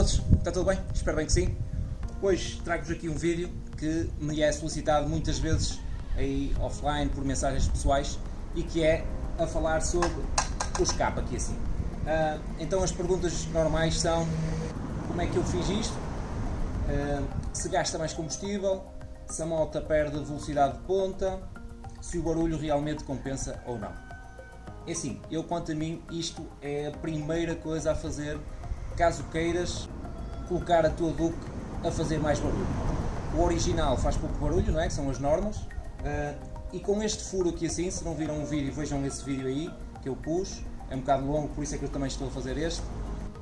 todos, está tudo bem? Espero bem que sim. Hoje trago-vos aqui um vídeo que me é solicitado muitas vezes aí offline por mensagens pessoais e que é a falar sobre o escape aqui assim. Uh, então as perguntas normais são como é que eu fiz isto, uh, se gasta mais combustível, se a moto perde velocidade de ponta, se o barulho realmente compensa ou não. É assim, eu quanto a mim, isto é a primeira coisa a fazer caso queiras colocar a tua Duke a fazer mais barulho. O original faz pouco barulho, não é? Que são as normas. Uh, e com este furo aqui assim, se não viram o vídeo, vejam esse vídeo aí que eu pus. É um bocado longo, por isso é que eu também estou a fazer este.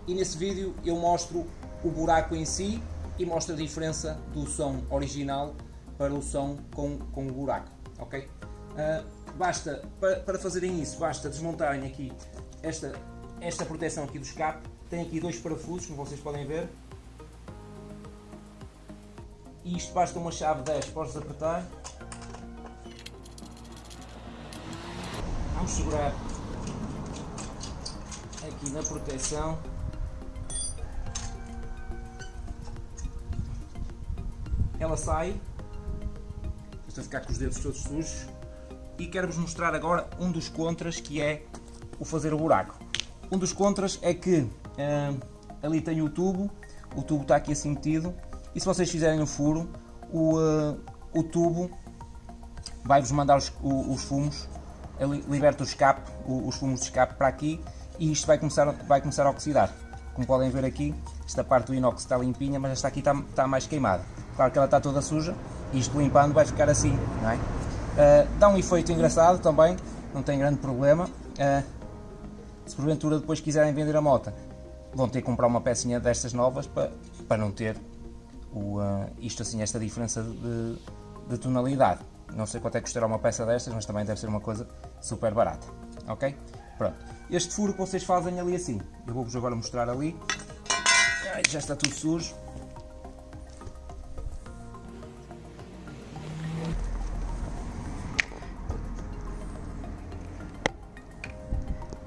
E nesse vídeo eu mostro o buraco em si e mostro a diferença do som original para o som com, com o buraco, ok? Uh, basta, para, para fazerem isso, basta desmontarem aqui esta, esta proteção aqui do escape tem aqui dois parafusos, como vocês podem ver. E isto basta uma chave 10 para os apertar. Vamos segurar aqui na proteção. Ela sai. Estou a ficar com os dedos todos sujos. E quero-vos mostrar agora um dos contras que é o fazer o buraco. Um dos contras é que ali tem o tubo, o tubo está aqui assim metido e se vocês fizerem o furo, o, uh, o tubo vai-vos mandar os, os, fumos, liberta o escape, os fumos de escape para aqui e isto vai começar, vai começar a oxidar. Como podem ver aqui, esta parte do inox está limpinha, mas esta aqui está, está mais queimada. Claro que ela está toda suja, e isto limpando vai ficar assim, não é? Uh, dá um efeito engraçado também, não tem grande problema. Uh, se porventura depois quiserem vender a moto, vão ter que comprar uma pecinha destas novas para, para não ter o, uh, isto assim, esta diferença de, de, tonalidade. Não sei quanto é que custará uma peça destas, mas também deve ser uma coisa super barata. Ok? Pronto. Este furo que vocês fazem ali assim, eu vou-vos agora mostrar ali. Ai, já está tudo sujo.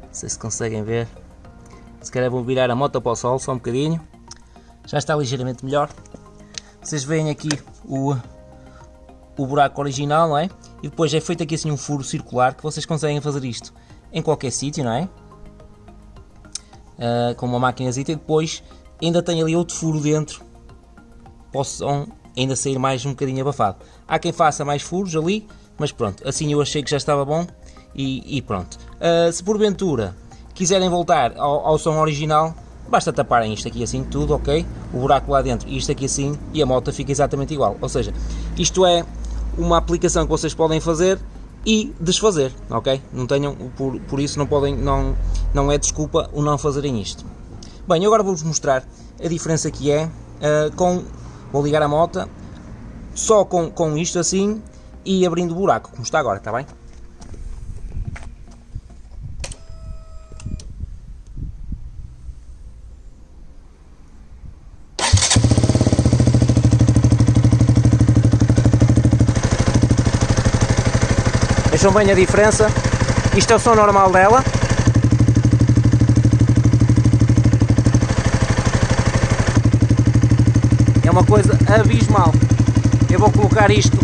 Não sei se conseguem ver. Se calhar vou virar a moto para o sol só um bocadinho. Já está ligeiramente melhor. Vocês veem aqui o, o buraco original, não é? E depois é feito aqui assim um furo circular que vocês conseguem fazer isto em qualquer sítio, não é? Uh, com uma máquinazinha e depois ainda tem ali outro furo dentro possam ainda sair mais um bocadinho abafado. Há quem faça mais furos ali, mas pronto, assim eu achei que já estava bom e, e pronto. Uh, se porventura quiserem voltar ao, ao som original, basta taparem isto aqui assim tudo, ok? O buraco lá dentro isto aqui assim e a moto fica exatamente igual. Ou seja, isto é uma aplicação que vocês podem fazer e desfazer, ok? Não tenham, por, por isso não podem, não, não é desculpa o não fazerem isto. Bem, agora vou-vos mostrar a diferença que é uh, com, vou ligar a moto só com, com isto assim e abrindo o buraco, como está agora, está bem? Vejam bem a diferença. Isto é o som normal dela. É uma coisa abismal. Eu vou colocar isto,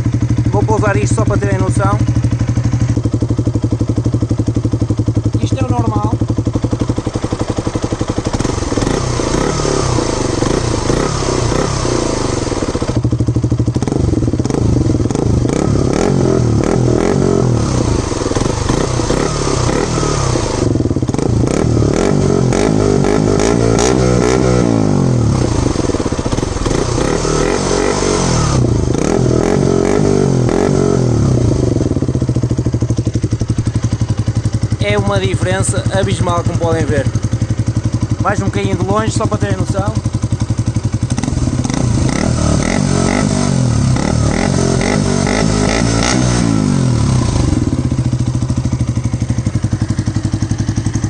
vou pousar isto só para terem noção. É uma diferença abismal como podem ver. Mais um bocadinho de longe só para terem noção.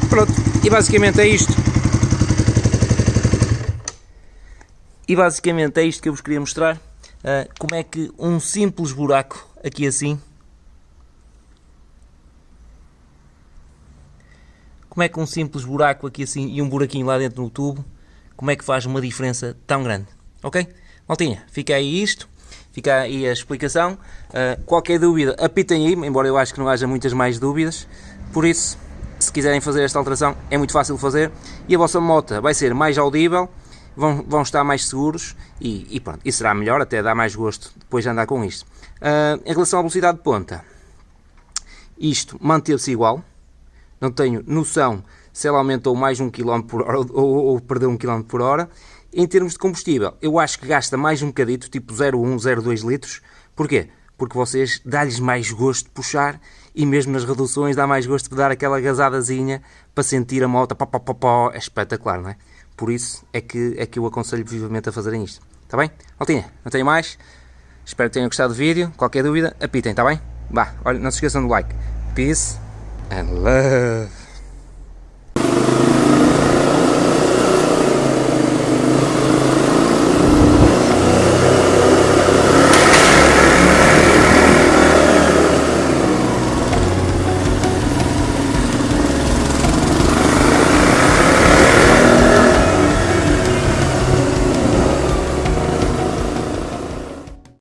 Pronto, e basicamente é isto. E basicamente é isto que eu vos queria mostrar. Uh, como é que um simples buraco aqui assim como é que um simples buraco aqui assim e um buraquinho lá dentro no tubo como é que faz uma diferença tão grande. Ok? Maltinha, fica aí isto, fica aí a explicação. Uh, qualquer dúvida, apitem aí, embora eu acho que não haja muitas mais dúvidas. Por isso, se quiserem fazer esta alteração, é muito fácil de fazer. E a vossa moto vai ser mais audível, vão, vão estar mais seguros e, e pronto, e será melhor, até dá mais gosto depois de andar com isto. Uh, em relação à velocidade de ponta, isto manteve-se igual, não tenho noção se ela aumentou mais um km por hora ou, ou, perdeu um km por hora. Em termos de combustível, eu acho que gasta mais um bocadito, tipo 0,1, 0,2 litros. Porquê? Porque vocês dá-lhes mais gosto de puxar e mesmo nas reduções dá mais gosto de dar aquela gazadazinha para sentir a moto, pó, pó, pó, pó. é espetacular, não é? Por isso é que, é que eu aconselho vivamente a fazerem isto. Está bem? Altinha, não tenho mais. Espero que tenham gostado do vídeo. Qualquer dúvida, apitem, está bem? Vá, olha, não se esqueçam do like. Peace and love.